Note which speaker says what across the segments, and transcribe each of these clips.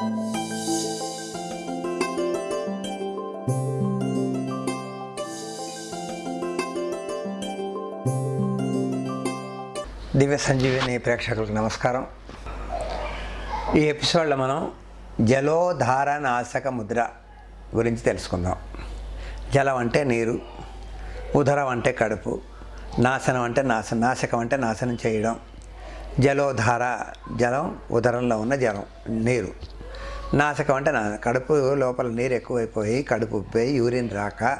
Speaker 1: దివ్య సంజీవిని ప్రేక్షకులకు నమస్కారం. ఈ ఎపిసోడ్లో మనం జలోధార నాశక ముద్ర గురించి తెలుసుకుందాం. జలం అంటే నీరు ఉదరం అంటే కడుపు నాశనం అంటే నాశనం నాశకం అంటే నాశనం చేయడం. జలోధార జలం ఉదరంలో ఉన్న జలం నీరు. నాశకం అంటే నా కడుపు లోపల నీరు ఎక్కువైపోయి కడుపు ఉబ్బిపోయి యూరిన్ రాక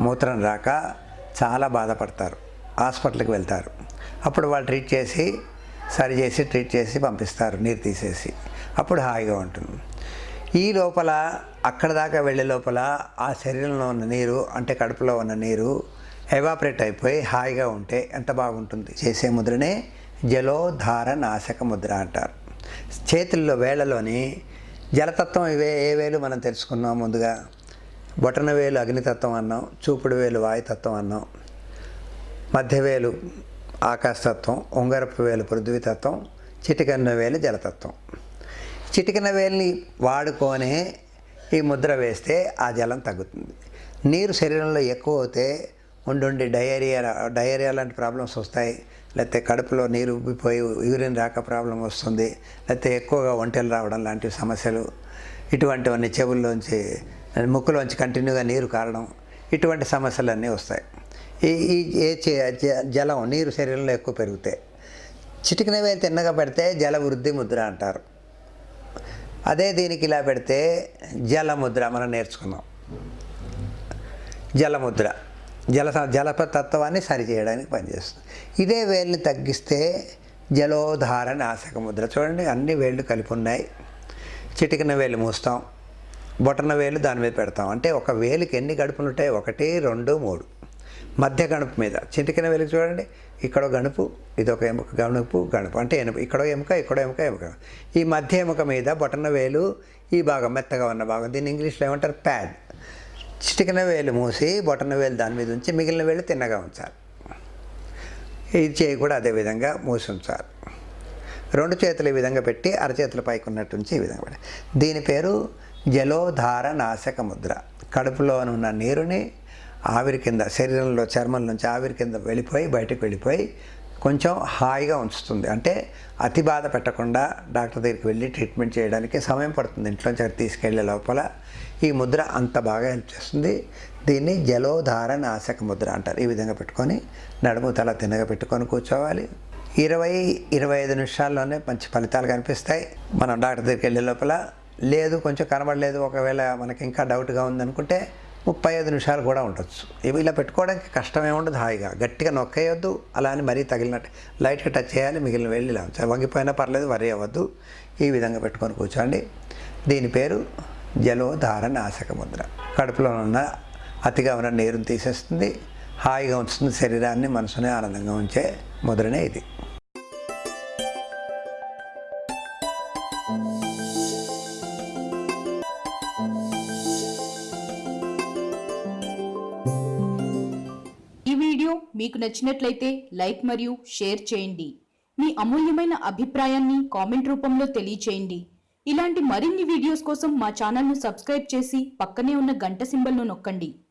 Speaker 1: మూత్రం రాక చాలా బాధపడతారు. హాస్పిటల్కి వెళ్తారు. అప్పుడు వాళ్ళు ట్రీట్ చేసి సరి చేసి ట్రీట్ చేసి పంపిస్తారు నీరు తీసేసి. అప్పుడు హాయిగా ఉంటుంది. ఈ లోపల అక్కడ దాకా వెళ్ళే లోపల ఆ శరీరంలో ఉన్న నీరు అంటే కడుపులో ఉన్న నీరు ఎవాపరేట్ అయిపోయి హాయిగా ఉంటే ఎంత బాగుంటుంది? చేసే ముద్రనే జలోధార నాశక ముద్ర అంటారు. చేతుల్లో వేళలోని జలతత్వం ఇవే ఏ వేలు మనం తెలుసుకున్నాం ముందుగా? బొటన వేలు అగ్నితత్వం అన్నాం చూపుడు వేలు వాయుతత్వం అన్నాం. మధ్యవేలు ఆకాశతత్వం ఉంగరపు వేలు పృథ్వీతత్వం చిటికన్న వేలు జలతత్వం. చిటికన వేలుని వాడుకొనే ఈ ముద్ర వేస్తే ఆ జలం తగ్గుతుంది. నీరు శరీరంలో ఎక్కువ అవుతే ఉండుండి డయేరియా డయేరియా లాంటి ప్రాబ్లమ్స్ వస్తాయి. లేకపోతే కడుపులో నీరు ఉబ్బిపోయి యూరిన్ రాక ప్రాబ్లం వస్తుంది. లేకపోతే ఎక్కువగా ఒంటెలు రావడం లాంటి సమస్యలు. ఇటువంటివన్నీ చెవుల్లోంచి ముక్కులోంచి కంటిన్యూగా నీరు కారడం. ఇటువంటి సమస్యలన్నీ వస్తాయి. ఈ ఈ ఏ జ- జలం నీరు శరీరంలో ఎక్కువ పెరుగుతాయి. చిటికినవే తిన్నగా పెడితే జల వృద్ధి ముద్ర అంటారు. అదే దీనికి ఇలా పెడితే జలముద్ర మనం నేర్చుకున్నాం. జలముద్ర జల జలప తత్వాన్ని సరిచేయడానికి పనిచేస్తుంది. ఇదే వేలుని తగ్గిస్తే జలోధార నాశక ముద్ర. చూడండి అన్ని వేళ్ళు కలిపి ఉన్నాయి. చిటికిన వేలు మూస్తాం. బొటన వేలు దాని మీద పెడతాం. అంటే ఒక వేలుకి ఎన్ని గడుపులు ఉంటాయి? ఒకటి రెండు మూడు. మధ్య గణుపు మీద. చిటికిన వేలు చూడండి ఇక్కడ గణుపు ఇది ఒక ఎముక గణుపు గణుపు. అంటే ఎనుక ఇక్కడ ఎముక ఇక్కడ ఎముక ఎముక. ఈ మధ్య ఎముక మీద బొటన వేలు ఈ భాగం మెత్తగా ఉన్న భాగం. దీన్ని ఇంగ్లీష్లో ఏమంటారు? ప్యాడ్. చిటికిన వేలు మూసి బొటన వేలు దాని మీద ఉంచి మిగిలిన వేలు తిన్నగా ఉంచాలి. ఈ చేయి కూడా అదే విధంగా మూసి ఉంచాలి. రెండు చేతులు ఈ విధంగా పెట్టి అరచేతుల పైకి ఉన్నట్టు ఉంచి ఈ విధంగా పెట్టి. దీని పేరు జలోధార నాశక ముద్ర. కడుపులోనున్న నీరుని ఆవిరి కింద శరీరంలో చర్మం నుంచి ఆవిరి కింద వెళ్ళిపోయి బయటకు వెళ్ళిపోయి కొంచెం హాయిగా ఉంచుతుంది. అంటే అతి బాధ పెట్టకుండా డాక్టర్ దగ్గరికి వెళ్ళి ట్రీట్మెంట్ చేయడానికి సమయం పడుతుంది. ఇంట్లోంచి అక్కడ తీసుకెళ్ళే లోపల ఈ ముద్ర అంత బాగా హెల్ప్ చేస్తుంది. దీన్ని జలోధార నాశక ముద్ర అంటారు. ఈ విధంగా పెట్టుకొని నడుము తల తిన్నగా పెట్టుకొని కూర్చోవాలి. ఇరవై ఇరవై ఐదు నిమిషాల్లోనే మంచి ఫలితాలు కనిపిస్తాయి. మనం డాక్టర్ దగ్గరికి వెళ్ళే లోపల లేదు కొంచెం కనబడలేదు ఒకవేళ మనకి ఇంకా డౌట్గా ఉందనుకుంటే ముప్పై ఐదు నిమిషాలు కూడా ఉండొచ్చు. ఇవి ఇలా పెట్టుకోవడానికి కష్టమే ఉండదు హాయిగా. గట్టిగా నొక్కేయొద్దు అలా అని మరీ తగిలినట్టు లైట్గా టచ్ చేయాలి మిగిలిన వెళ్ళి ఇలా వంగిపోయినా పర్లేదు వరి అవ్వద్దు. ఈ విధంగా పెట్టుకొని కూర్చోండి. దీని పేరు జలోధార నాశక ముద్ర. కడుపులో ఉన్న అతిగా ఉన్న నీరుని తీసేస్తుంది. హాయిగా ఉంచుతుంది శరీరాన్ని మనసుని ఆనందంగా ఉంచే ముద్రనే ఇది.
Speaker 2: వీడియో మీకు నచ్చినట్లయితే లైక్ మరియు షేర్ చేయండి. మీ అమూల్యమైన అభిప్రాయాన్ని కామెంట్ రూపంలో తెలియచేయండి. ఇలాంటి మరిన్ని వీడియోస్ కోసం మా ఛానల్ను సబ్స్క్రైబ్ చేసి పక్కనే ఉన్న గంట సింబల్ను నొక్కండి.